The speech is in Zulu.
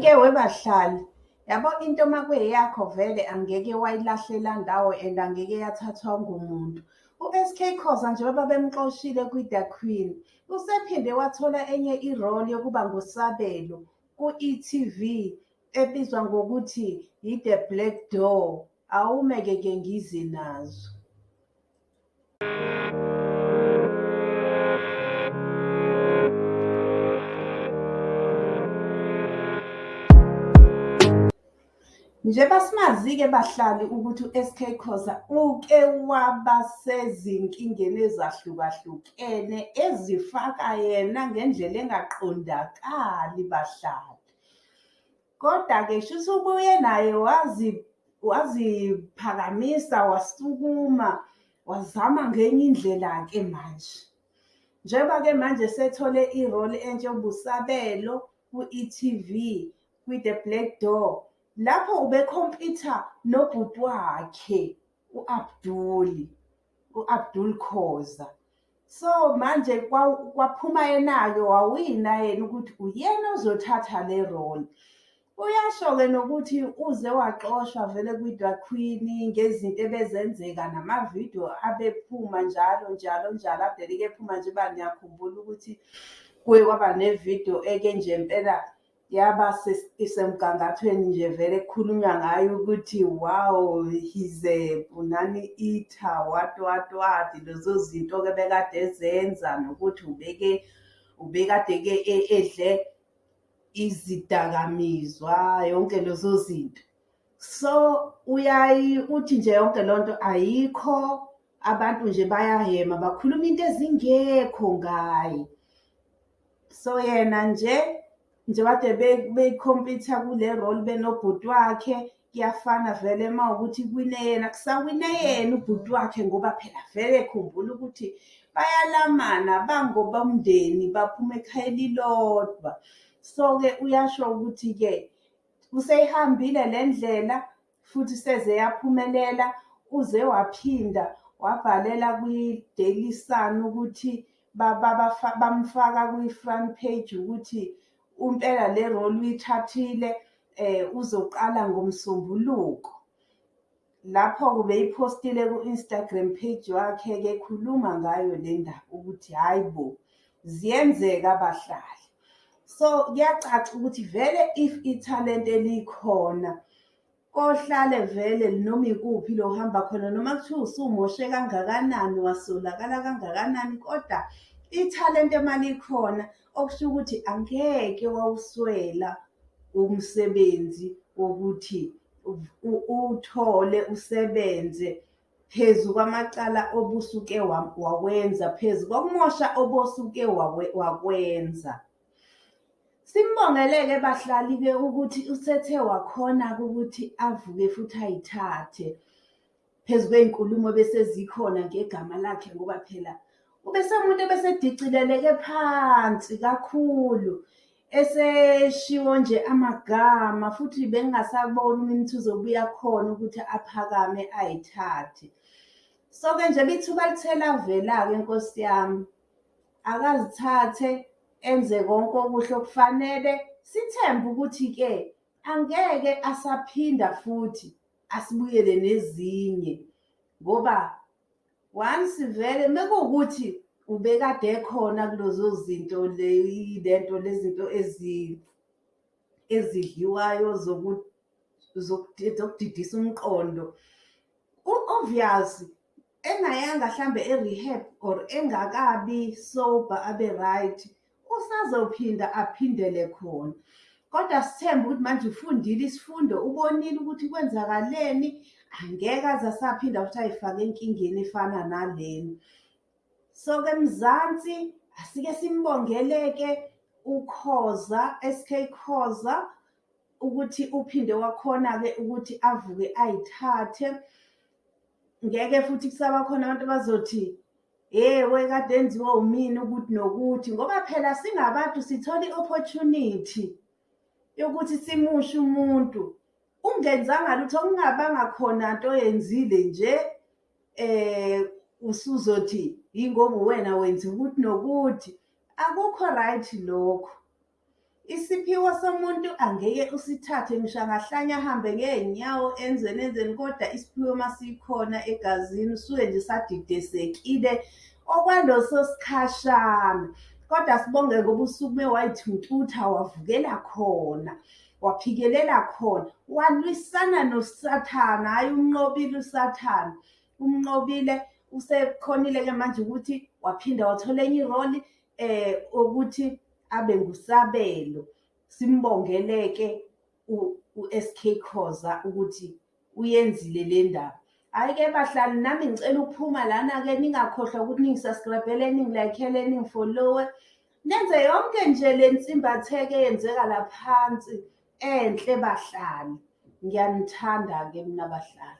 Ke webahlali, yabo into uma kuyeyakho vele angeke wayilahlela ndawo and angeke yathathwa ngumuntu. U-S_K Khoza njengoba bemxoshile kwi-The Queen, usephinde wathola enye i-role yokuba nguSabelo ku-e.tv ebizwa ngokuthi yi-The Black Door. Awume-ke ke ngize nazo. Njengoba simazi-ke bahlali ukuthi u-S_K Khoza uke waba sezinkingeni ezahlukahlukene ezifaka yena ngendlela engaqondakali bahlali. Koda-ke shuthi ubuye naye waziphakamisa, wasukuma, wazama ngenye indlela-ke manje. Njengoba-ke manje esethole i-role entsha ewubuSabelo ku-e.tv, kwi-The Black Door. Lapho ubekhompitha nobhuti wakhe u-Abdul, u-Abdul Khoza. So manje kwaphuma yena-ke wawina yena ukuthi uyena ozothatha le role. Uyasho-ke nokuthi uze waxoshwa vele kwi-The Queen ngezinto ebezenzeka namavidiyo abephuma njalo njalo njalo adeleke ephuma nje uba niyakhumbula ukuthi kuye kwaba nevidiyo eke nje impela yaba isemgangathweni nje vele kukhulunywa ngayo ukuthi wow he's a punani eater what what what. Lezo zinto-ke bekade ezenza nokuthi ubeke ubekade-ke edle izidakamizwa yonke lezo zinto. So uyaye uthi nje yonke leyo nto ayikho, abantu nje bayahema bakhuluma into ezingekho ngaye. So yena nje nje kade bekhompitha kule role benobhuti wakhe, kuyafana vele uma wukuthi kuwine yena kusawine yena ubhuti wakhe ngoba phela vele khumbula ukuthi bayalamana bangobomndeni baphuma ekhaya elilodwa. So-ke uyasho ukuthi-ke useyihambile le ndlela futhi seze yaphumelela. Uze waphinda wabhalela kwi-Daily Sun ukuthi bamfaka kwi-front page ukuthi impela le role uyithathile uzoqala ngoMsombuluko. Lapho-ke ubeyiphostile ku-Instagram page wakhe-ke ekhuluma ngayo le ndaba ukuthi hhayi bo, ziyenzeka bahlali. So kuyacaca ukuthi vele if ithalente likhona, kohlale vele noma ikuphi la ohamba khona noma kuthiwa usumoshe kangakanani, wasolakala kangakanani, koda ithalente uma likhona okusho ukuthi angeke wawuswela umsebenzi wokuthi uwuthole usebenze phezu kwamacala obusuke wawenza, phezu kokumosha obosuke wakwenza. Simbongele-ke bahlali-ke ukuthi usethe wakhona-ke ukuthi avuke futhi ayithathe phezu kwey'nkulumo ebesezikhona ngegama lakhe ngoba phela ubesewumuntu ebesedicileleke phansi kakhulu. Eseshiwo nje amagama futhi bengingasaboni uma uzobuya khona ukuthi aphakame ayithathe. So-ke njengoba ithuba lithe lavela-ke Nkosi yami, akazithathe enze konke okuhle okufanele. Sithembe ukuthi-ke angeke asaphinda futhi asibuyele nezinye ngoba once vele mekuwukuthi ubekade ekhona kulezo zinto lento lezi zinto ezidliwayo zokudidisa umqondo. U-obvious engayanga hlambe e-rehab or engakabi sober abe right, usazophinda aphindele khona. Kodwa sithembe ukuthi manje ufundile isifundo, ubonile ukuthi kwenzakaleni, angeke aze asaphinda futhi ay'fake enkingeni efana nalena. So-ke Mzansi, asike simbongele-ke uKhoza, S_K Khoza ukuthi uphinde wakhona-ke ukuthi avuke ayithathe. Ngeke futhi kusaba khona abantu abazothi ewe kade enziwa umina ukuthi nokuthi ngoba phela singabantu sithola i-opportunity yokuthi simushe umuntu. Ungenzanga lutho kungabanga khona nto oyenzile nje usuzothi yingoba uwena wenza ukuthi nokuthi, akukho right lokho. Isiphiwo somuntu angeke usithathe ngisho angahlanya ahambe ngey'nyawo enzeni enzeni, koda isiphiwo masikhona egazini suke nje sadidesekile okwaleso sikhashana. Kodwa sibonge ngoba usukume way'thuntutha wavukela khona, waphikelela khona, walwisana nosathane, hhayi umnqobile usathane. Umnqobile usekhonile-ke manje ukuthi waphinda wathola enye iroli ukuthi abe ngusabelo. Simbongele-ke u-S_K Khoza ukuthi uyenzile le ndaba. Hhayi-ke bahlali nami ngicela ukuphuma lana-ke ningakhohlwa ukuthi ningi-subscribe-ele, ningi-like-ele, ningi-follow-e. Nenze yonke nje le nsimbatheko eyenzeka la phansi enhle bahlali. Ngiyanithanda-ke mina bahlali.